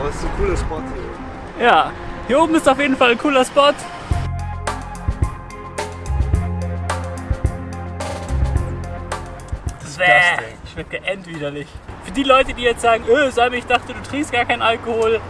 Aber es ist ein cooler Spot hier. Ja, hier oben ist auf jeden Fall ein cooler Spot. Bäh, schmeckt ja endwiderlich. Für die Leute, die jetzt sagen, öh, Salme, ich dachte, du trinkst gar keinen Alkohol.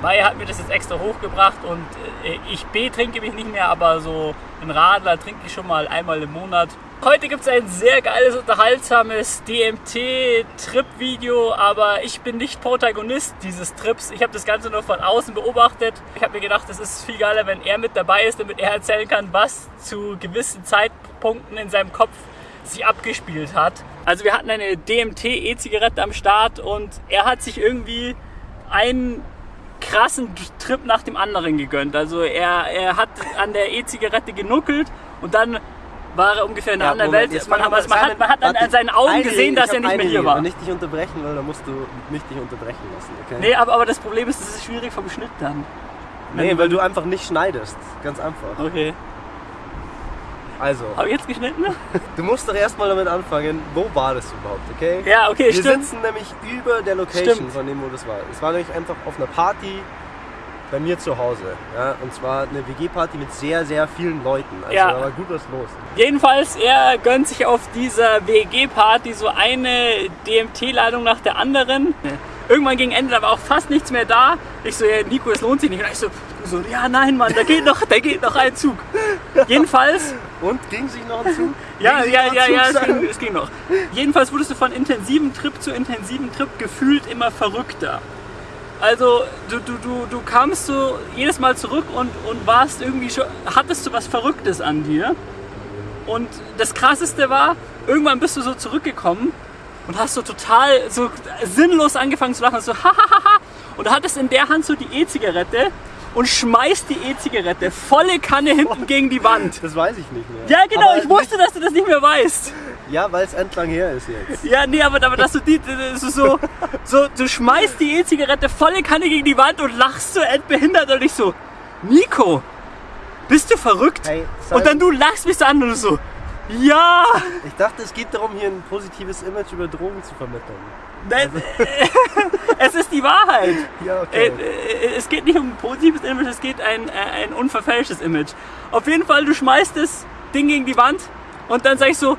Maya hat mir das jetzt extra hochgebracht und äh, ich B trinke mich nicht mehr, aber so ein Radler trinke ich schon mal einmal im Monat. Heute gibt es ein sehr geiles, unterhaltsames DMT-Trip-Video, aber ich bin nicht Protagonist dieses Trips. Ich habe das Ganze nur von außen beobachtet. Ich habe mir gedacht, es ist viel geiler, wenn er mit dabei ist, damit er erzählen kann, was zu gewissen Zeitpunkten in seinem Kopf sich abgespielt hat. Also wir hatten eine DMT-E-Zigarette am Start und er hat sich irgendwie einen krassen Trip nach dem anderen gegönnt. Also er, er hat an der E-Zigarette genuckelt und dann war er ungefähr in einer ja, anderen Moment, Welt. Man, man, man, man, hat, man hat an, an seinen Augen gesehen, dass er nicht mehr hier war. Wenn ich dich unterbrechen will, dann musst du mich dich unterbrechen lassen. Okay? Nee, aber, aber das Problem ist, es ist schwierig vom Schnitt dann. Nee, weil du einfach nicht schneidest. Ganz einfach. Okay. Also. Habe ich jetzt geschnitten? Du musst doch erstmal damit anfangen, wo war das überhaupt, okay? Ja, okay, Wir stimmt. Wir sitzen nämlich über der Location stimmt. von dem, wo das war. Es war nämlich einfach auf einer Party bei mir zu Hause. Ja? Und zwar eine WG-Party mit sehr, sehr vielen Leuten. Also Ja. da war gut was los. Jedenfalls, er gönnt sich auf dieser WG-Party so eine DMT-Ladung nach der anderen. Irgendwann gegen Ende, da war auch fast nichts mehr da. Ich so, ja, Nico, es lohnt sich nicht. Und ich so, so, ja, nein, Mann, da geht noch, da geht noch ein Zug. Jedenfalls, Und ging sich noch ein Zug? ja, ja, ja, Zug ja, es ging, es ging noch. Jedenfalls wurdest du von intensivem Trip zu intensivem Trip gefühlt immer verrückter. Also du, du, du, du kamst so jedes Mal zurück und, und warst irgendwie schon, hattest du was Verrücktes an dir. Und das krasseste war, irgendwann bist du so zurückgekommen und hast so total so sinnlos angefangen zu lachen, so hahaha. Und du hattest in der Hand so die E-Zigarette und schmeißt die E-Zigarette volle Kanne hinten gegen die Wand. Das weiß ich nicht mehr. Ja, genau, Aber ich wusste, dass du das nicht mehr weißt. Ja, weil es endlang her ist jetzt. Ja, nee, aber, aber dass du die, das ist so, so, du schmeißt die E-Zigarette volle Kanne gegen die Wand und lachst so entbehindert und ich so, Nico, bist du verrückt? Hey, und dann du lachst mich so an und so, ja, Ich dachte, es geht darum, hier ein positives Image über Drogen zu vermitteln. nein, es ist die Wahrheit. Ja, Äh, okay. äh, Es geht nicht um ein positives Image, es geht ein, äh, ein unverfälschtes Image. Auf jeden Fall, du schmeißt das Ding gegen die Wand und dann sag ich so,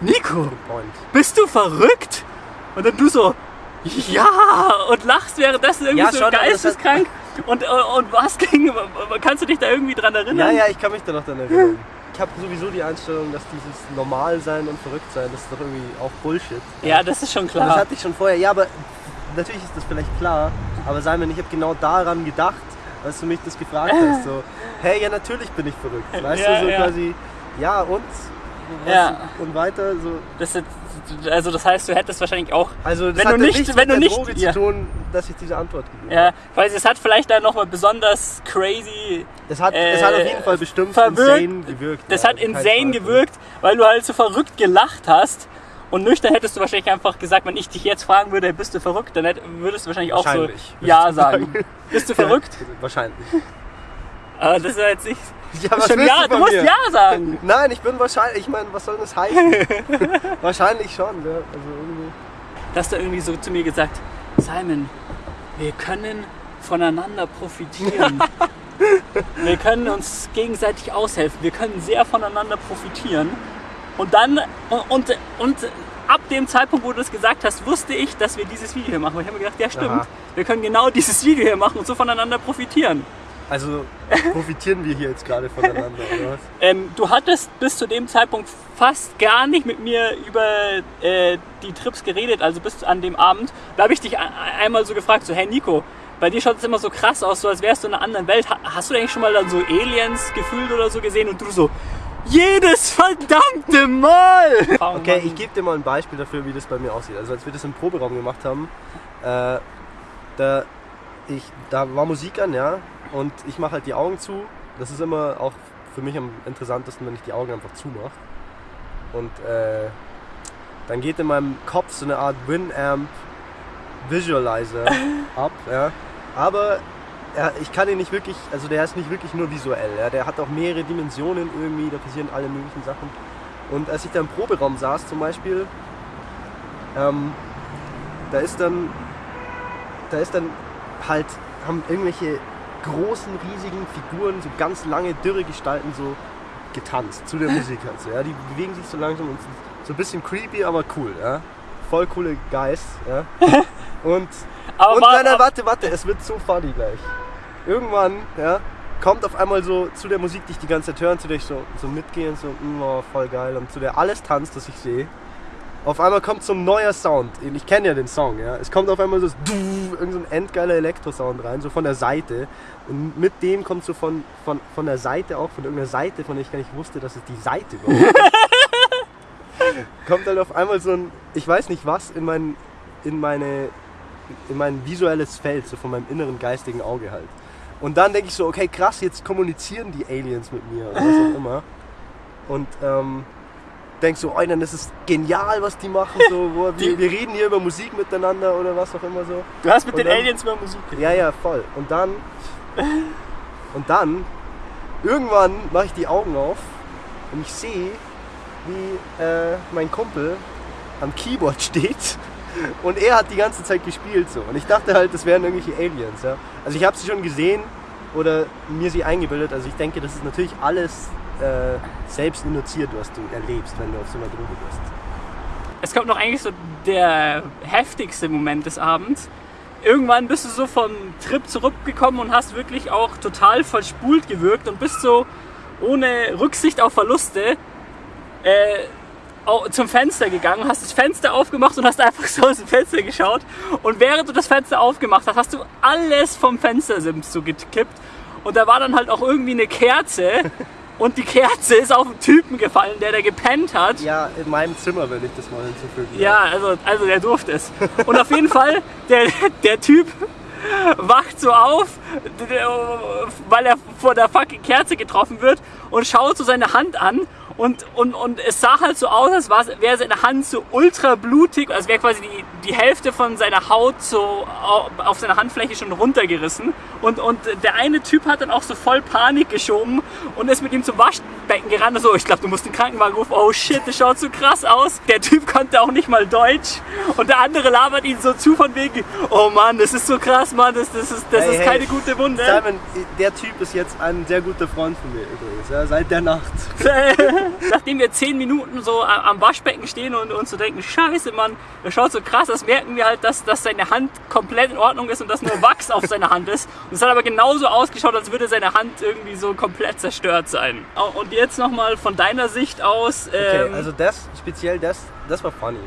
Nico, Point. bist du verrückt? Und dann du so, ja, und lachst währenddessen irgendwie Ja, so schon, geisteskrank. Und, und, und was ging, kannst du dich da irgendwie dran Ja, erinnern? ja, ich kann mich da noch dran erinnern. Ich habe sowieso die Einstellung, dass dieses Normalsein und Verrücktsein, das ist doch irgendwie auch Bullshit. Ja, das ist schon Und Das klar. hatte ich schon vorher. Ja, aber natürlich ist das vielleicht klar. Aber Simon, ich habe genau daran gedacht, als du mich das gefragt hast. So, hey, ja, natürlich bin ich verrückt. Weißt Ja, du, so ja. quasi, ja und? Ja. Und weiter, so. Das ist, also das heißt, du hättest wahrscheinlich auch, Also, das Wenn hat du nicht- wenn du nicht- Droge ja. zu tun, dass ich diese Antwort gegeben ja, weil es hat vielleicht da nochmal besonders crazy, Es hat, Äh, es hat auf jeden Fall bestimmt verwirrt- insane gewirkt. das ja, hat insane gewirkt, weil du halt so verrückt gelacht hast. Und nüchtern hättest du wahrscheinlich einfach gesagt, wenn ich dich jetzt fragen würde, bist du verrückt, dann würdest du wahrscheinlich auch so Wahrscheinlich, Ja sagen. Bist du verrückt? Wahrscheinlich. Aber das ist ja jetzt nicht. Ja, was schon willst ja, du musst mir? Ja sagen. Nein, ich bin wahrscheinlich, ich meine, was soll das heißen? wahrscheinlich schon, ja. Also irgendwie. Du hast da irgendwie so zu mir gesagt, Simon, wir können voneinander profitieren. wir können uns gegenseitig aushelfen. Wir können sehr voneinander profitieren. Und dann, und, und, und ab dem Zeitpunkt, wo du das gesagt hast, wusste ich, dass wir dieses Video hier machen. Und ich habe mir gedacht, ja stimmt, Aha. wir können genau dieses Video hier machen und so voneinander profitieren. Also profitieren wir hier jetzt gerade voneinander, oder was? Ähm, du hattest bis zu dem Zeitpunkt fast gar nicht mit mir über äh, die Trips geredet, also bis an dem Abend. Da habe ich dich einmal so gefragt, so hey Nico, bei dir schaut es immer so krass aus, so als wärst du in einer anderen Welt. Ha hast du eigentlich schon mal dann so Aliens gefühlt oder so gesehen? Und du so, jedes verdammte Mal! Okay, ich gebe dir mal ein Beispiel dafür, wie das bei mir aussieht. Also als wir das im Proberaum gemacht haben, äh, da, ich, da war Musik an, ja, und ich mache halt die Augen zu. Das ist immer auch für mich am interessantesten, wenn ich die Augen einfach zumache. Und äh, dann geht in meinem Kopf so eine Art Winamp Visualizer ab, ja. Aber er, ich kann ihn nicht wirklich, also der ist nicht wirklich nur visuell, ja. der hat auch mehrere Dimensionen irgendwie, da passieren alle möglichen Sachen. Und als ich da im Proberaum saß zum Beispiel, ähm, da ist dann, da ist dann halt haben irgendwelche großen, riesigen Figuren, so ganz lange, dürre Gestalten so getanzt zu der Musik halt so, ja. Die bewegen sich so langsam und sind so ein bisschen creepy, aber cool, ja. Voll coole Guys, ja. Und, Aber und war- nein, nein, warte, warte, es wird so funny gleich. Irgendwann, ja, kommt auf einmal so zu der Musik, die ich die ganze Zeit höre, zu der ich so, so mitgehe und so, mm, oh, voll geil, und zu der alles tanzt, das ich sehe. Auf einmal kommt so ein neuer Sound. Ich kenne ja den Song, ja. Es kommt auf einmal so du, irgend so ein endgeiler Elektro-Sound rein, so von der Seite. Und mit dem kommt so von, von, von der Seite auch, von irgendeiner Seite, von der ich gar nicht wusste, dass es die Seite war. kommt halt auf einmal so ein, ich weiß nicht was, in mein, in meine, in mein visuelles Feld, so von meinem inneren geistigen Auge halt. Und dann denke ich so, okay, krass, jetzt kommunizieren die Aliens mit mir oder was auch immer. Und ähm, denk so, oh, dann das ist genial, was die machen. So, wo, wir, wir reden hier über Musik miteinander oder was auch immer so. Du hast mit Und den dann- Aliens mal Musik Ja, ja, voll. Und dann, und dann, irgendwann mache ich die Augen auf und ich sehe, wie äh, mein Kumpel am Keyboard steht und er hat die ganze Zeit gespielt so. Und ich dachte halt, das wären irgendwelche Aliens. Ja. Also ich habe sie schon gesehen oder mir sie eingebildet. Also ich denke, das ist natürlich alles äh, selbst induziert, was du erlebst, wenn du auf so einer Droge bist. Es kommt noch eigentlich so der heftigste Moment des Abends. Irgendwann bist du so vom Trip zurückgekommen und hast wirklich auch total verspult gewirkt und bist so ohne Rücksicht auf Verluste äh, zum Fenster gegangen, hast das Fenster aufgemacht und hast einfach so aus dem Fenster geschaut. Und während du das Fenster aufgemacht hast, hast du alles vom Fenstersims so gekippt. Und da war dann halt auch irgendwie eine Kerze. Und die Kerze ist auf einen Typen gefallen, der da gepennt hat. Ja, in meinem Zimmer, wenn ich das mal hinzufügen darf. Ja, also, also der durfte es. Und auf jeden Fall, der, der Typ wacht so auf, weil er vor der fucking Kerze getroffen wird und schaut so seine Hand an und, und, und es sah halt so aus, als wäre seine Hand so ultra blutig, als wäre quasi die, die Hälfte von seiner Haut so au- auf seiner Handfläche schon runtergerissen. Und, und der eine Typ hat dann auch so voll Panik geschoben und ist mit ihm zum Waschbecken gerannt. und So, ich glaube, du musst den Krankenwagen rufen. Oh shit, das schaut so krass aus. Der Typ konnte auch nicht mal Deutsch. Und der andere labert ihn so zu von wegen, oh Mann, das ist so krass, Mann, das, das, ist, das Hey, ist hey, keine gute Wunde. Simon, der Typ ist jetzt ein sehr guter Freund von mir übrigens, ja, seit der Nacht. Nachdem wir zehn Minuten so am Waschbecken stehen und uns so denken, scheiße, Mann, das schaut so krass aus, merken wir halt, dass, dass seine Hand komplett in Ordnung ist und dass nur Wachs auf seiner Hand ist. Und es hat aber genauso ausgeschaut, als würde seine Hand irgendwie so komplett zerstört sein. Und jetzt nochmal von deiner Sicht aus. Okay, Ähm, also das, speziell das, das war funny.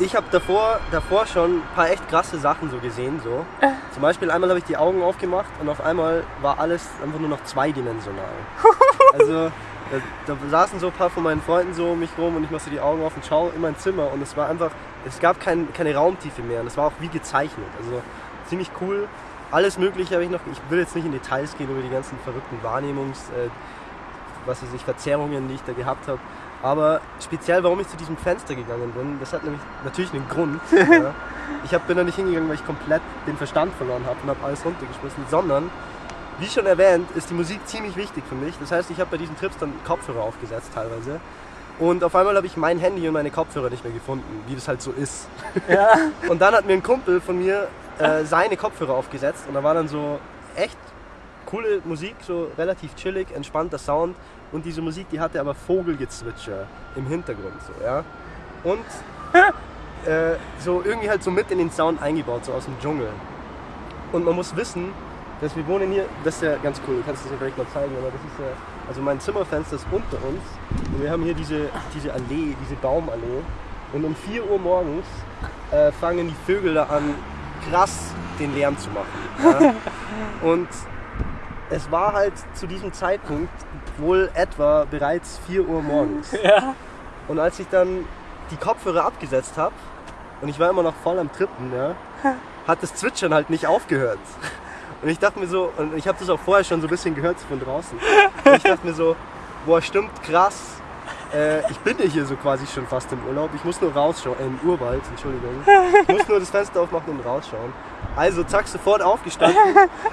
Ich habe davor, davor schon ein paar echt krasse Sachen so gesehen. So. Zum Beispiel einmal habe ich die Augen aufgemacht und auf einmal war alles einfach nur noch zweidimensional. Also da, da saßen so ein paar von meinen Freunden so um mich rum und ich mache so die Augen auf und schaue in mein Zimmer und es war einfach, es gab kein, keine Raumtiefe mehr und es war auch wie gezeichnet. Also ziemlich cool. Alles mögliche habe ich noch, ich will jetzt nicht in Details gehen über die ganzen verrückten Wahrnehmungs, äh, was weiß ich, Verzerrungen, die ich da gehabt habe. Aber speziell, warum ich zu diesem Fenster gegangen bin, das hat nämlich natürlich einen Grund. ja. Ich hab, bin da nicht hingegangen, weil ich komplett den Verstand verloren habe und habe alles runtergeschmissen, sondern, wie schon erwähnt, ist die Musik ziemlich wichtig für mich. Das heißt, ich habe bei diesen Trips dann Kopfhörer aufgesetzt teilweise. Und auf einmal habe ich mein Handy und meine Kopfhörer nicht mehr gefunden, wie das halt so ist. ja. Und dann hat mir ein Kumpel von mir äh, seine Kopfhörer aufgesetzt und da war dann so echt coole Musik, so relativ chillig, entspannter Sound und diese Musik, die hatte aber Vogelgezwitscher im Hintergrund, so, ja. Und äh, so irgendwie halt so mit in den Sound eingebaut, so aus dem Dschungel. Und man muss wissen, dass wir wohnen hier, das ist ja ganz cool, du kannst das ja vielleicht mal zeigen, aber das ist ja, also mein Zimmerfenster ist unter uns und wir haben hier diese, diese Allee, diese Baumallee und um 4 Uhr morgens äh, fangen die Vögel da an, krass den Lärm zu machen. Ja? Und es war halt zu diesem Zeitpunkt wohl etwa bereits 4 Uhr morgens. ja. Und als ich dann die Kopfhörer abgesetzt habe und ich war immer noch voll am Trippen, ja, hat das Zwitschern halt nicht aufgehört. Und ich dachte mir so, und ich habe das auch vorher schon so ein bisschen gehört von draußen. Und ich dachte mir so, boah, stimmt krass. Äh, ich bin ja hier so quasi schon fast im Urlaub. Ich muss nur rausschauen, äh, im Urwald, Entschuldigung. Ich muss nur das Fenster aufmachen und rausschauen. Also zack, sofort aufgestanden.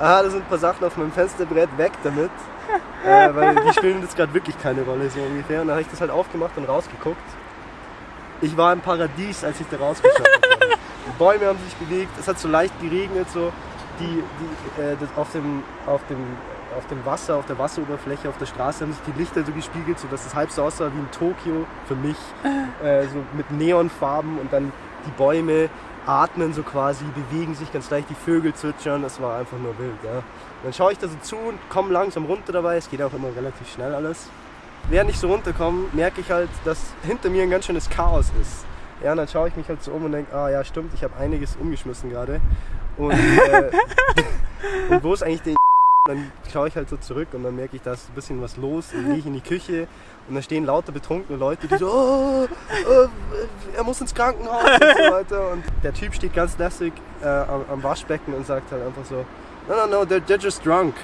Aha, da sind ein paar Sachen auf meinem Fensterbrett, weg damit. Äh, weil die spielen jetzt gerade wirklich keine Rolle, so ungefähr. Und dann habe ich das halt aufgemacht und rausgeguckt. Ich war im Paradies, als ich da rausgeschaut habe. Die Bäume haben sich bewegt, es hat so leicht geregnet, so. Die, die äh, das auf, dem, auf, dem, auf dem Wasser, auf der Wasseroberfläche, auf der Straße haben sich die Lichter so gespiegelt, sodass es halb so aussah wie in Tokio für mich. Äh, so mit Neonfarben und dann die Bäume atmen so quasi, bewegen sich ganz leicht, die Vögel zwitschern, das war einfach nur wild. Ja. Dann schaue ich da so zu und komme langsam runter dabei, es geht auch immer relativ schnell alles. Während ich so runterkomme, merke ich halt, dass hinter mir ein ganz schönes Chaos ist. Ja, und dann schaue ich mich halt so um und denke, ah ja stimmt, ich habe einiges umgeschmissen gerade. Und, äh, und wo ist eigentlich der dann schaue ich halt so zurück und dann merke ich, da ist ein bisschen was los. Dann gehe ich in die Küche und da stehen lauter betrunkene Leute, die so, oh, oh, er muss ins Krankenhaus und so weiter. Und der Typ steht ganz lässig äh, am, am, Waschbecken und sagt halt einfach so, no, no, no, they're, they're just drunk.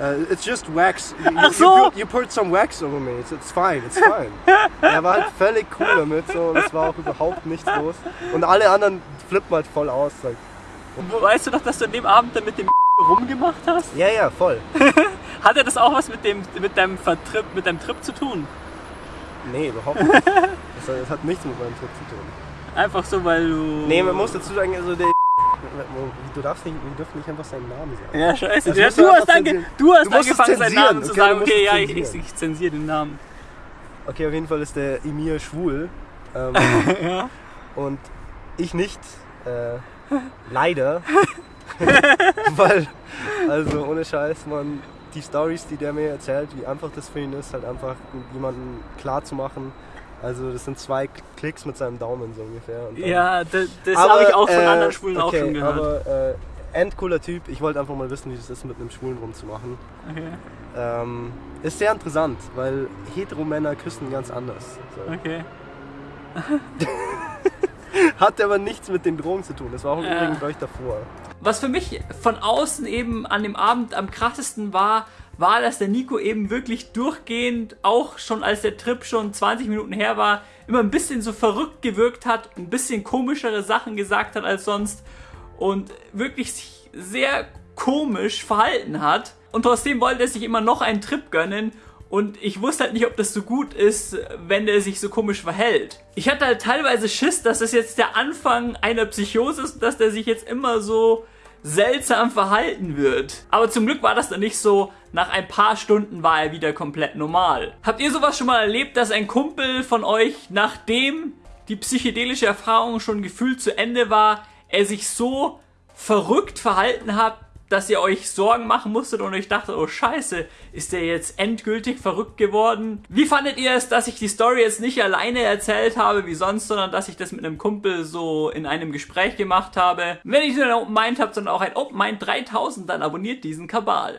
Uh, it's just wax. You, Ach so. you, you poured some wax over me. It's, it's fine, it's fine. er war halt völlig cool damit so, und es war auch überhaupt nichts los. Und alle anderen flippen halt voll aus. Like, Weißt du doch, dass du an dem Abend dann mit dem rumgemacht hast? ja, ja, voll. Hatte das auch was mit, dem, mit, deinem Vertrip, mit deinem Trip zu tun? Nee, überhaupt nicht. Das, das hat nichts mit meinem Trip zu tun. Einfach so, weil du... Nee, man muss dazu sagen, also der. Du darfst nicht, wir dürfen nicht einfach seinen Namen sagen. Ja, scheiße. Das Ja, du, hast zensieren. du hast Du angefangen, seinen Namen zu okay, sagen. Okay, ja, ich, ich, ich zensiere den Namen. Okay, auf jeden Fall ist der Emir schwul. Ähm, Ja. und ich nicht. Äh, leider. Weil, also ohne Scheiß, man, die Stories, die der mir erzählt, wie einfach das für ihn ist, halt einfach jemanden klar zu machen. Also das sind zwei Klicks mit seinem Daumen so ungefähr. Ja, das, das habe ich auch von äh, anderen Schwulen auch okay, schon gehört. Aber äh, endcooler Typ. Ich wollte einfach mal wissen, wie es ist, mit einem Schwulen rumzumachen. Okay, Ähm, ist sehr interessant, weil Heteromänner küssen ganz anders. So. okay. Hat aber nichts mit den Drogen zu tun. Das war auch Ja. übrigens gleich davor. Was für mich von außen eben an dem Abend am krassesten war, war, dass der Nico eben wirklich durchgehend, auch schon als der Trip schon 20 Minuten her war, immer ein bisschen so verrückt gewirkt hat, ein bisschen komischere Sachen gesagt hat als sonst und wirklich sich sehr komisch verhalten hat. Und trotzdem wollte er sich immer noch einen Trip gönnen und ich wusste halt nicht, ob das so gut ist, wenn der sich so komisch verhält. Ich hatte halt teilweise Schiss, dass das jetzt der Anfang einer Psychose ist, dass der sich jetzt immer so seltsam verhalten wird. Aber zum Glück war das dann nicht so. Nach ein paar Stunden war er wieder komplett normal. Habt ihr sowas schon mal erlebt, dass ein Kumpel von euch, nachdem die psychedelische Erfahrung schon gefühlt zu Ende war, er sich so verrückt verhalten hat, dass ihr euch Sorgen machen musstet und euch dachtet, oh scheiße, ist der jetzt endgültig verrückt geworden? Wie fandet ihr es, dass ich die Story jetzt nicht alleine erzählt habe wie sonst, sondern dass ich das mit einem Kumpel so in einem Gespräch gemacht habe? Wenn ihr ein Open Mind habt, sondern auch ein Open Mind 3000, dann abonniert diesen Kabal.